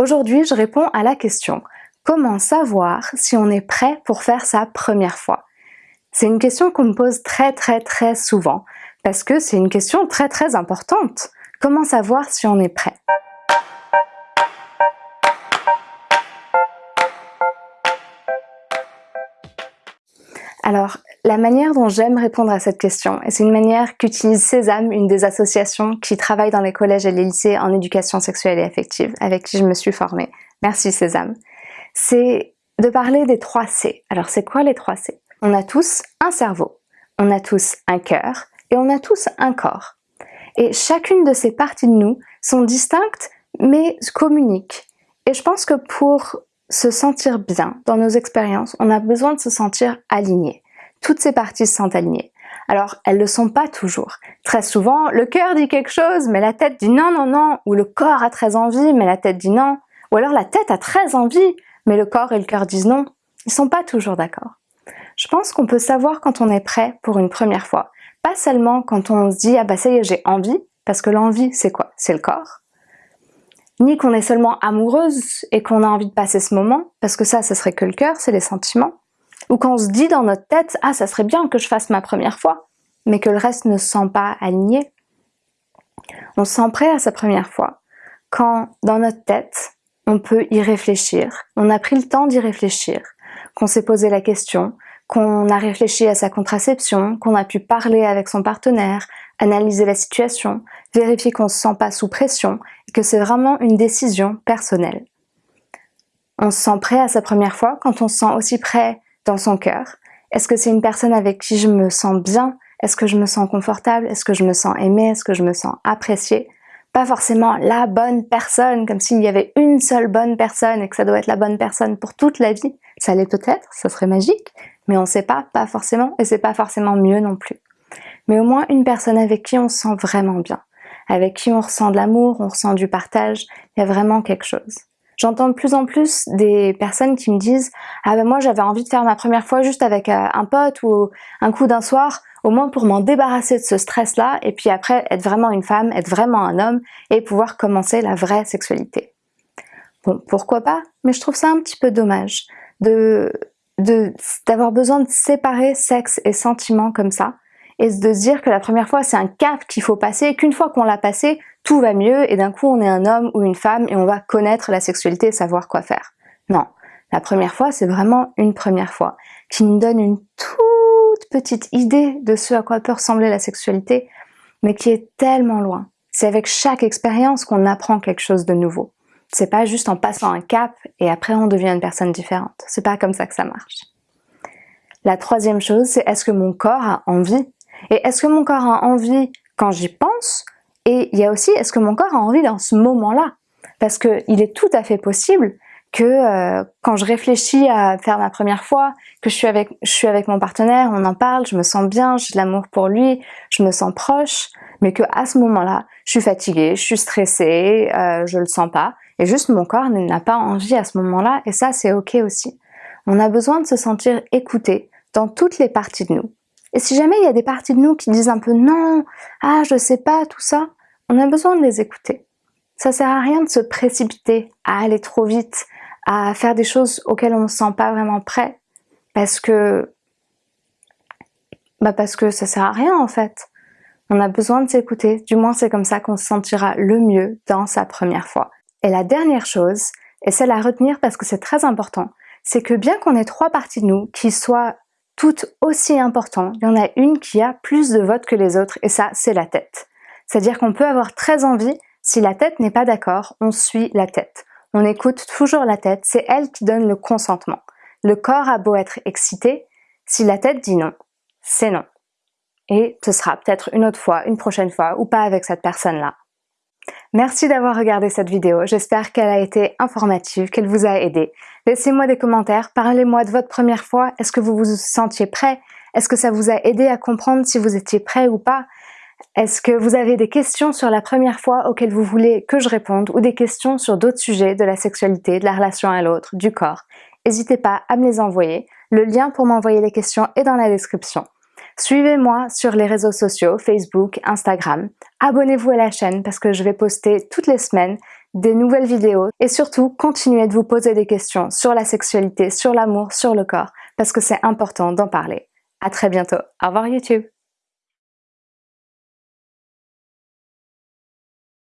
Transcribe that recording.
Aujourd'hui, je réponds à la question Comment savoir si on est prêt pour faire sa première fois? C'est une question qu'on me pose très très très souvent parce que c'est une question très très importante. Comment savoir si on est prêt? Alors, la manière dont j'aime répondre à cette question, et c'est une manière qu'utilise Sésame, une des associations qui travaille dans les collèges et les lycées en éducation sexuelle et affective, avec qui je me suis formée. Merci Sésame. C'est de parler des trois C. Alors c'est quoi les trois C? On a tous un cerveau, on a tous un cœur et on a tous un corps. Et chacune de ces parties de nous sont distinctes mais communiquent. Et je pense que pour se sentir bien dans nos expériences, on a besoin de se sentir aligné. Toutes ces parties sentent alignées. Alors, elles ne le sont pas toujours. Très souvent, le cœur dit quelque chose, mais la tête dit non, non, non, ou le corps a très envie, mais la tête dit non, ou alors la tête a très envie, mais le corps et le cœur disent non. Ils sont pas toujours d'accord. Je pense qu'on peut savoir quand on est prêt pour une première fois. Pas seulement quand on se dit « ah bah ça y est, j'ai envie », parce que l'envie, c'est quoi? C'est le corps ni qu'on est seulement amoureuse et qu'on a envie de passer ce moment, parce que ça, ce serait que le cœur, c'est les sentiments, ou qu'on se dit dans notre tête « Ah, ça serait bien que je fasse ma première fois », mais que le reste ne se sent pas aligné. On se sent prêt à sa première fois quand, dans notre tête, on peut y réfléchir, on a pris le temps d'y réfléchir, qu'on s'est posé la question, qu'on a réfléchi à sa contraception, qu'on a pu parler avec son partenaire, analyser la situation, vérifier qu'on ne se sent pas sous pression et que c'est vraiment une décision personnelle. On se sent prêt à sa première fois quand on se sent aussi prêt dans son cœur. Est-ce que c'est une personne avec qui je me sens bien? Est-ce que je me sens confortable? Est-ce que je me sens aimée? Est-ce que je me sens appréciée? Pas forcément la bonne personne, comme s'il y avait une seule bonne personne et que ça doit être la bonne personne pour toute la vie. Ça l'est peut-être, ça serait magique, mais on ne sait pas, pas forcément, et c'est pas forcément mieux non plus. Mais au moins une personne avec qui on se sent vraiment bien, avec qui on ressent de l'amour, on ressent du partage, il y a vraiment quelque chose. J'entends de plus en plus des personnes qui me disent « Ah ben moi j'avais envie de faire ma première fois juste avec euh, un pote ou un coup d'un soir, au moins pour m'en débarrasser de ce stress-là, et puis après être vraiment une femme, être vraiment un homme, et pouvoir commencer la vraie sexualité. » Bon, pourquoi pas, mais je trouve ça un petit peu dommage d'avoir besoin de séparer sexe et sentiment comme ça et de se dire que la première fois c'est un cap qu'il faut passer qu'une fois qu'on l'a passé, tout va mieux et d'un coup on est un homme ou une femme et on va connaître la sexualité et savoir quoi faire. Non, la première fois c'est vraiment une première fois qui nous donne une toute petite idée de ce à quoi peut ressembler la sexualité mais qui est tellement loin. C'est avec chaque expérience qu'on apprend quelque chose de nouveau. C'est pas juste en passant un cap et après on devient une personne différente. C'est pas comme ça que ça marche. La troisième chose, c'est est-ce que mon corps a envie Et est-ce que mon corps a envie quand j'y pense Et il y a aussi, est-ce que mon corps a envie dans ce moment-là? Parce qu'il est tout à fait possible que euh, quand je réfléchis à faire ma première fois, que je suis, avec, je suis avec mon partenaire, on en parle, je me sens bien, j'ai de l'amour pour lui, je me sens proche, mais que à ce moment-là, je suis fatiguée, je suis stressée, euh, je le sens pas, et juste mon corps n'a pas envie à ce moment-là, et ça c'est ok aussi. On a besoin de se sentir écouté dans toutes les parties de nous. Et si jamais il y a des parties de nous qui disent un peu non, ah je sais pas, tout ça, on a besoin de les écouter. Ça sert à rien de se précipiter, à aller trop vite, à faire des choses auxquelles on ne se sent pas vraiment prêt, parce que bah parce que ça sert à rien en fait. On a besoin de s'écouter, du moins c'est comme ça qu'on se sentira le mieux dans sa première fois. Et la dernière chose, et celle à retenir parce que c'est très important, c'est que bien qu'on ait trois parties de nous qui soient toutes aussi importantes, il y en a une qui a plus de votes que les autres et ça, c'est la tête. C'est-à-dire qu'on peut avoir très envie, si la tête n'est pas d'accord, on suit la tête. On écoute toujours la tête, c'est elle qui donne le consentement. Le corps a beau être excité, si la tête dit non, c'est non. Et ce sera peut-être une autre fois, une prochaine fois, ou pas avec cette personne-là. Merci d'avoir regardé cette vidéo, j'espère qu'elle a été informative, qu'elle vous a aidé. Laissez-moi des commentaires, parlez-moi de votre première fois, est-ce que vous vous sentiez prêt? Est-ce que ça vous a aidé à comprendre si vous étiez prêt ou pas? Est-ce que vous avez des questions sur la première fois auxquelles vous voulez que je réponde ou des questions sur d'autres sujets de la sexualité, de la relation à l'autre, du corps? N'hésitez pas à me les envoyer, le lien pour m'envoyer les questions est dans la description. Suivez-moi sur les réseaux sociaux, Facebook, Instagram. Abonnez-vous à la chaîne parce que je vais poster toutes les semaines des nouvelles vidéos et surtout continuez de vous poser des questions sur la sexualité, sur l'amour, sur le corps parce que c'est important d'en parler. À très bientôt. Au revoir YouTube